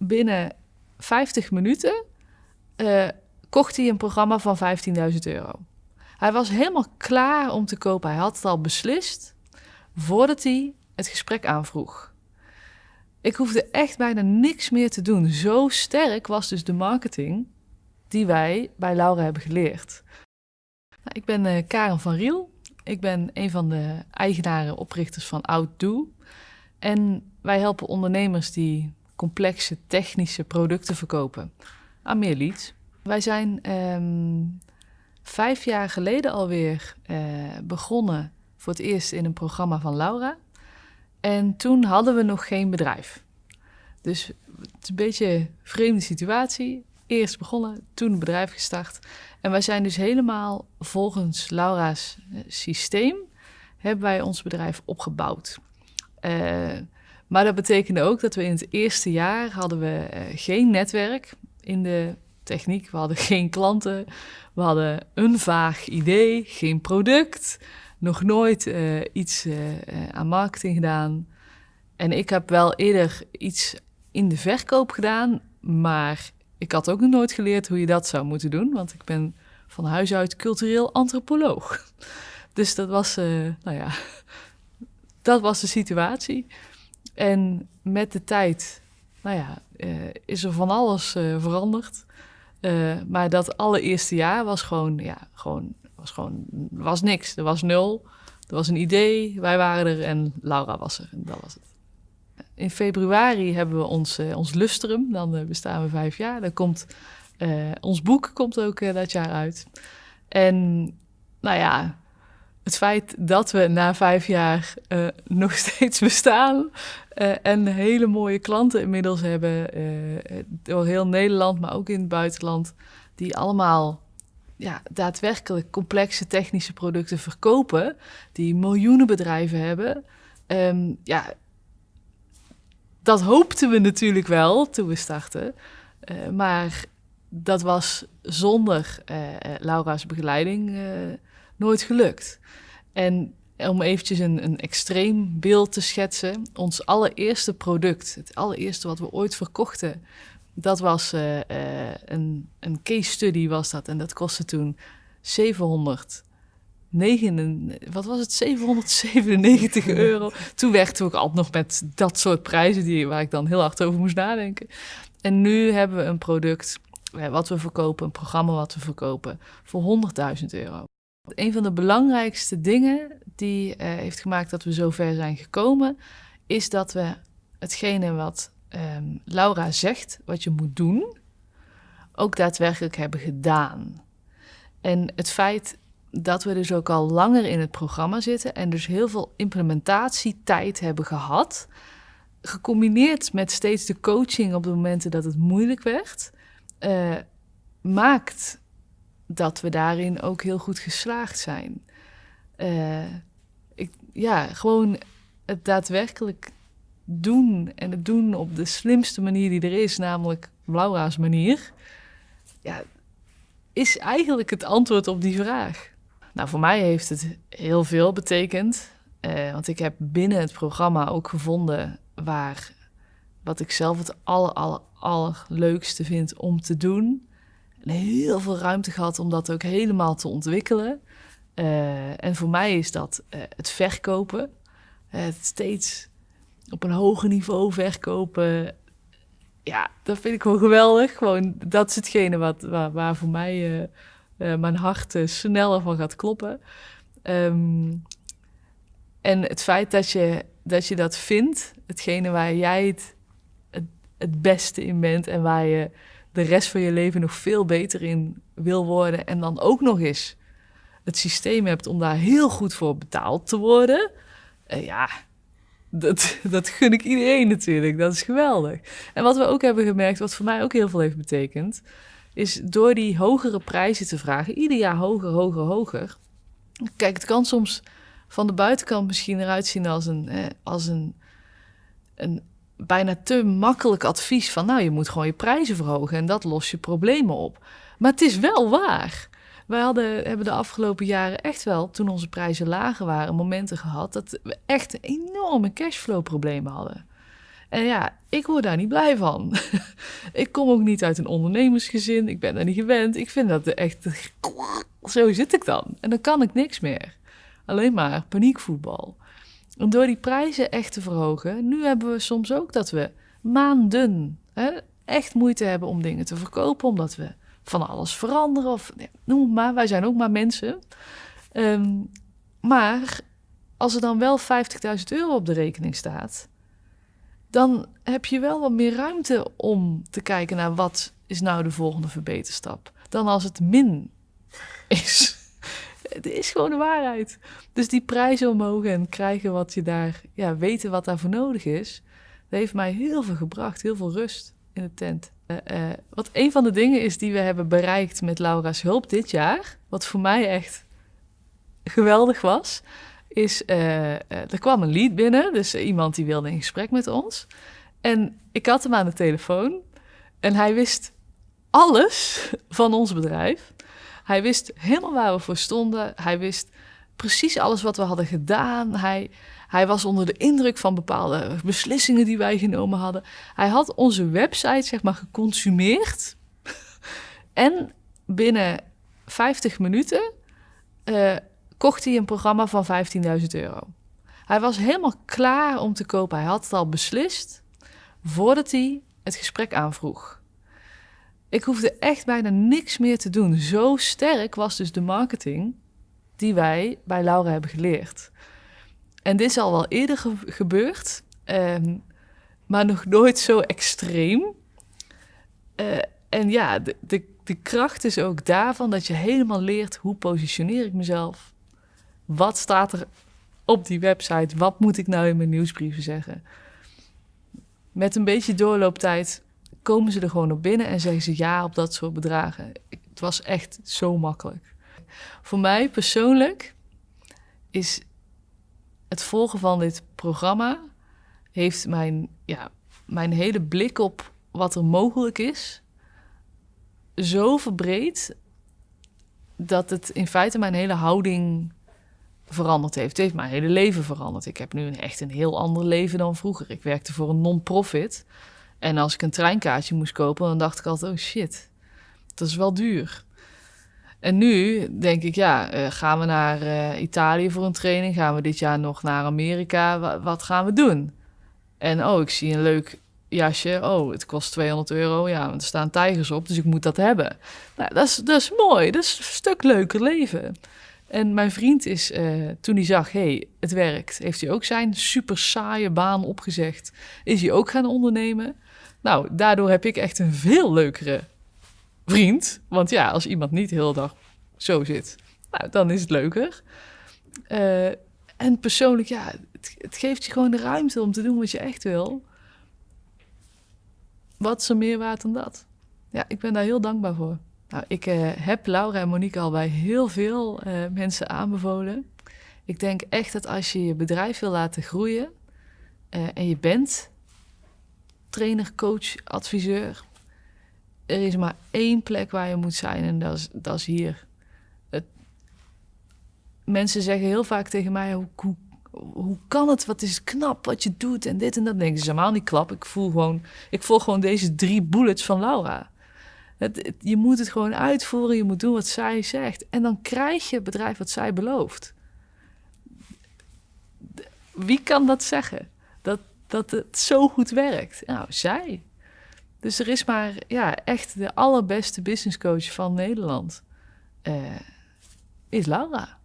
binnen 50 minuten uh, kocht hij een programma van 15.000 euro. Hij was helemaal klaar om te kopen. Hij had het al beslist voordat hij het gesprek aanvroeg. Ik hoefde echt bijna niks meer te doen. Zo sterk was dus de marketing die wij bij Laura hebben geleerd. Nou, ik ben uh, Karen van Riel. Ik ben een van de eigenaren, oprichters van Outdo. En wij helpen ondernemers die complexe technische producten verkopen aan meer. Wij zijn ehm, vijf jaar geleden alweer uh, begonnen voor het eerst in een programma van Laura. En toen hadden we nog geen bedrijf. Dus het is een beetje een vreemde situatie. Eerst begonnen, toen een bedrijf gestart. En wij zijn dus helemaal volgens Laura's eh, systeem hebben wij ons bedrijf opgebouwd. Uh, maar dat betekende ook dat we in het eerste jaar hadden we uh, geen netwerk in de techniek. We hadden geen klanten. We hadden een vaag idee, geen product. Nog nooit uh, iets uh, aan marketing gedaan. En ik heb wel eerder iets in de verkoop gedaan. Maar ik had ook nog nooit geleerd hoe je dat zou moeten doen. Want ik ben van huis uit cultureel antropoloog. Dus dat was, nou ja, dat was de situatie. En met de tijd, nou ja, uh, is er van alles uh, veranderd. Uh, maar dat allereerste jaar was gewoon, ja, gewoon, was gewoon, was niks. Er was nul. Er was een idee, wij waren er en Laura was er. En dat was het. In februari hebben we ons, ons lustrum, dan bestaan we vijf jaar. Dan komt, ons boek komt ook dat jaar uit. En nou ja, het feit dat we na vijf jaar uh, nog steeds bestaan uh, en hele mooie klanten inmiddels hebben uh, door heel Nederland, maar ook in het buitenland, die allemaal ja, daadwerkelijk complexe technische producten verkopen, die miljoenen bedrijven hebben. Um, ja, dat hoopten we natuurlijk wel toen we startten, maar dat was zonder Laura's begeleiding nooit gelukt. En om eventjes een, een extreem beeld te schetsen, ons allereerste product, het allereerste wat we ooit verkochten, dat was uh, uh, een, een case study was dat. En dat kostte toen 700 9, wat was het, 797 euro. Toen werkte ik altijd nog met dat soort prijzen die, waar ik dan heel hard over moest nadenken. En nu hebben we een product wat we verkopen, een programma wat we verkopen, voor 100.000 euro. Een van de belangrijkste dingen die uh, heeft gemaakt dat we zo ver zijn gekomen, is dat we hetgene wat um, Laura zegt, wat je moet doen, ook daadwerkelijk hebben gedaan. En het feit dat we dus ook al langer in het programma zitten en dus heel veel implementatietijd hebben gehad, gecombineerd met steeds de coaching op de momenten dat het moeilijk werd, uh, maakt dat we daarin ook heel goed geslaagd zijn. Uh, ik, ja, gewoon het daadwerkelijk doen en het doen op de slimste manier die er is, namelijk Laura's manier, ja, is eigenlijk het antwoord op die vraag. Nou, voor mij heeft het heel veel betekend, uh, want ik heb binnen het programma ook gevonden waar wat ik zelf het aller, aller, allerleukste vind om te doen en heel veel ruimte gehad om dat ook helemaal te ontwikkelen. Uh, en voor mij is dat uh, het verkopen. het steeds op een hoger niveau verkopen. Ja, dat vind ik gewoon geweldig. Gewoon, dat is hetgene wat, waar, voor mij mijn hart sneller van gaat kloppen. Um, en het feit dat je, dat je dat vindt, hetgene waar jij het, het beste in bent en waar je de rest van je leven nog veel beter in wil worden en dan ook nog eens het systeem hebt om daar heel goed voor betaald te worden, uh, ja, dat, dat gun ik iedereen natuurlijk. Dat is geweldig. En wat we ook hebben gemerkt, wat voor mij ook heel veel heeft betekend, is door die hogere prijzen te vragen, ieder jaar hoger, hoger, hoger. Kijk, het kan soms van de buitenkant misschien eruit zien als een, eh, als een, een bijna te makkelijk advies van, nou, je moet gewoon je prijzen verhogen en dat lost je problemen op. Maar het is wel waar. Wij hadden, hebben de afgelopen jaren echt wel, toen onze prijzen lager waren, momenten gehad dat we echt enorme cashflow problemen hadden. En ja, ik word daar niet blij van. ik kom ook niet uit een ondernemersgezin. Ik ben daar niet gewend. Ik vind dat echt... Zo zit ik dan. En dan kan ik niks meer. Alleen maar paniekvoetbal. En door die prijzen echt te verhogen... Nu hebben we soms ook dat we maanden hè, echt moeite hebben om dingen te verkopen... omdat we van alles veranderen of noem het maar. Wij zijn ook maar mensen. Ehm, maar als er dan wel 50.000 euro op de rekening staat, dan heb je wel wat meer ruimte om te kijken naar wat is nou de volgende verbeterstap. Dan als het min is. Het is gewoon de waarheid. Dus die prijzen omhoog en krijgen wat je daar, ja, weten wat daarvoor nodig is, dat heeft mij heel veel gebracht, heel veel rust in de tent. Uh, wat een van de dingen is die we hebben bereikt met Laura's hulp dit jaar, wat voor mij echt geweldig was, is uh, er kwam een lead binnen, dus iemand die wilde in gesprek met ons. En ik had hem aan de telefoon en hij wist alles van ons bedrijf. Hij wist helemaal waar we voor stonden. Hij wist precies alles wat we hadden gedaan. Hij, hij was onder de indruk van bepaalde beslissingen die wij genomen hadden. Hij had onze website, zeg maar, geconsumeerd. en binnen 50 minuten uh, kocht hij een programma van 15.000 euro. Hij was helemaal klaar om te kopen. Hij had het al beslist voordat hij het gesprek aanvroeg. Ik hoefde echt bijna niks meer te doen. Zo sterk was dus de marketing die wij bij Laura hebben geleerd. En dit is al wel eerder gebeurd, ehm, maar nog nooit zo extreem. Uh, en ja, de, de, de kracht is ook daarvan dat je helemaal leert hoe positioneer ik mezelf. Wat staat er op die website? Wat moet ik nou in mijn nieuwsbrieven zeggen? Met een beetje doorlooptijd komen ze er gewoon op binnen en zeggen ze ja op dat soort bedragen. Het was echt zo makkelijk. Voor mij persoonlijk is het volgen van dit programma heeft mijn, ja, mijn hele blik op wat er mogelijk is zo verbreed dat het in feite mijn hele houding veranderd heeft. Het heeft mijn hele leven veranderd. Ik heb nu echt een heel ander leven dan vroeger. Ik werkte voor een non-profit. En als ik een treinkaartje moest kopen, dan dacht ik altijd: oh shit, dat is wel duur. En nu denk ik, ja, uh, gaan we naar uh, Italië voor een training? Gaan we dit jaar nog naar Amerika? wat gaan we doen? En oh, ik zie een leuk jasje. Oh, het kost 200 euro. Ja, er staan tijgers op, dus ik moet dat hebben. Nou, dat is, mooi. Dat is een stuk leuker leven. En mijn vriend is, uh, toen hij zag, hey, het werkt, heeft hij ook zijn super saaie baan opgezegd. Is hij ook gaan ondernemen. Nou, daardoor heb ik echt een veel leukere vriend. Want ja, als iemand niet de hele dag zo zit, nou, dan is het leuker. Uh, en persoonlijk, ja, het, het, geeft je gewoon de ruimte om te doen wat je echt wil. Wat is er meer waard dan dat? Ja, ik ben daar heel dankbaar voor. Nou, ik uh, heb Laura en Monique al bij heel veel uh, mensen aanbevolen. Ik denk echt dat als je je bedrijf wil laten groeien en je bent trainer, coach, adviseur, er is maar één plek waar je moet zijn en dat is, dat is hier. Het, mensen zeggen heel vaak tegen mij: hoe, hoe, kan het? Wat is knap wat je doet en dit en dat. denk ik, is helemaal niet klap. Ik voel gewoon, ik volg gewoon deze drie bullets van Laura. Het, je moet het gewoon uitvoeren, je moet doen wat zij zegt. En dan krijg je het bedrijf wat zij belooft. Wie kan dat zeggen? Dat, het zo goed werkt? Nou, zij. Dus er is maar ja, echt de allerbeste business coach van Nederland. Uh, is Laura.